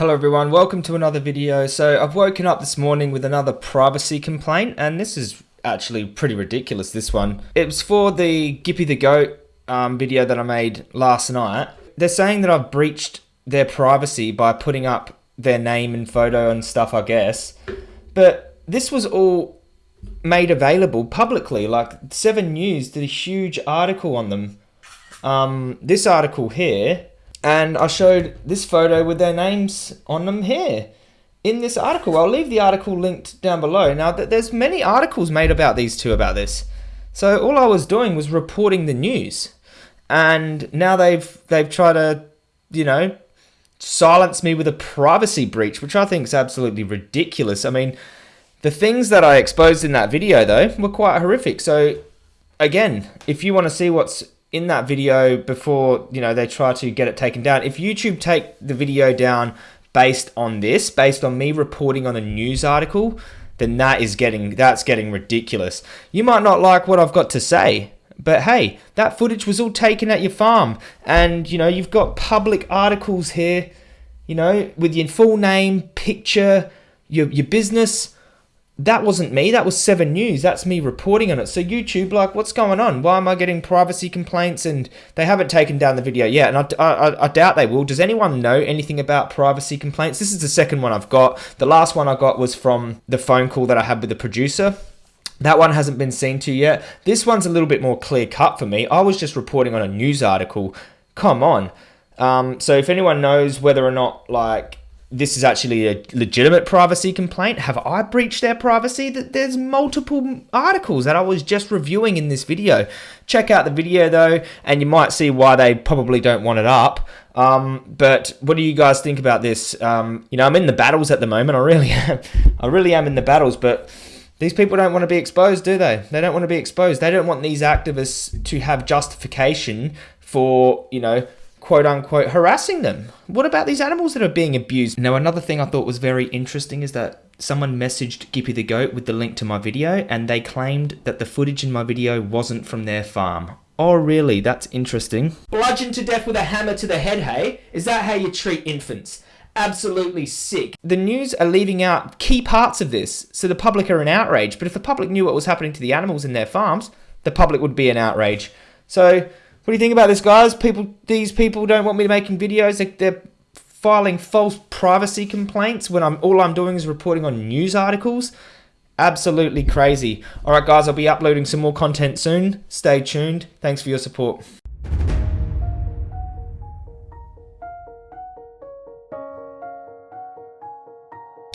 Hello everyone, welcome to another video. So I've woken up this morning with another privacy complaint and this is actually pretty ridiculous, this one. It was for the Gippy the Goat um, video that I made last night. They're saying that I've breached their privacy by putting up their name and photo and stuff, I guess. But this was all made available publicly. Like 7 News did a huge article on them. Um, this article here and I showed this photo with their names on them here in this article. I'll leave the article linked down below. Now, there's many articles made about these two about this. So all I was doing was reporting the news. And now they've they've tried to, you know, silence me with a privacy breach, which I think is absolutely ridiculous. I mean, the things that I exposed in that video though were quite horrific. So again, if you want to see what's in that video before you know they try to get it taken down. If youtube take the video down based on this based on me reporting on a news article then that is getting that's getting ridiculous. You might not like what i've got to say but hey that footage was all taken at your farm. And you know you've got public articles here you know with your full name picture your, your business that wasn't me. That was Seven News. That's me reporting on it. So YouTube, like, what's going on? Why am I getting privacy complaints? And they haven't taken down the video yet, and I, I, I, doubt they will. Does anyone know anything about privacy complaints? This is the second one I've got. The last one I got was from the phone call that I had with the producer. That one hasn't been seen to yet. This one's a little bit more clear cut for me. I was just reporting on a news article. Come on. Um, so if anyone knows whether or not like this is actually a legitimate privacy complaint. Have I breached their privacy? That There's multiple articles that I was just reviewing in this video. Check out the video though, and you might see why they probably don't want it up. Um, but what do you guys think about this? Um, you know, I'm in the battles at the moment. I really am. I really am in the battles, but these people don't want to be exposed, do they? They don't want to be exposed. They don't want these activists to have justification for, you know, quote unquote harassing them. What about these animals that are being abused? Now, another thing I thought was very interesting is that someone messaged Gippy the Goat with the link to my video and they claimed that the footage in my video wasn't from their farm. Oh, really? That's interesting. Bludgeoned to death with a hammer to the head, hey? Is that how you treat infants? Absolutely sick. The news are leaving out key parts of this, so the public are in outrage. But if the public knew what was happening to the animals in their farms, the public would be in outrage. So what do you think about this, guys? People, these people don't want me making videos. They, they're filing false privacy complaints when I'm all I'm doing is reporting on news articles. Absolutely crazy. All right, guys, I'll be uploading some more content soon. Stay tuned. Thanks for your support.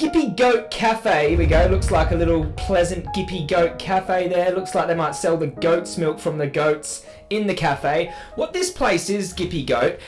Gippy Goat Cafe, here we go, looks like a little pleasant Gippy Goat Cafe there, looks like they might sell the goat's milk from the goats in the cafe. What this place is, Gippy Goat,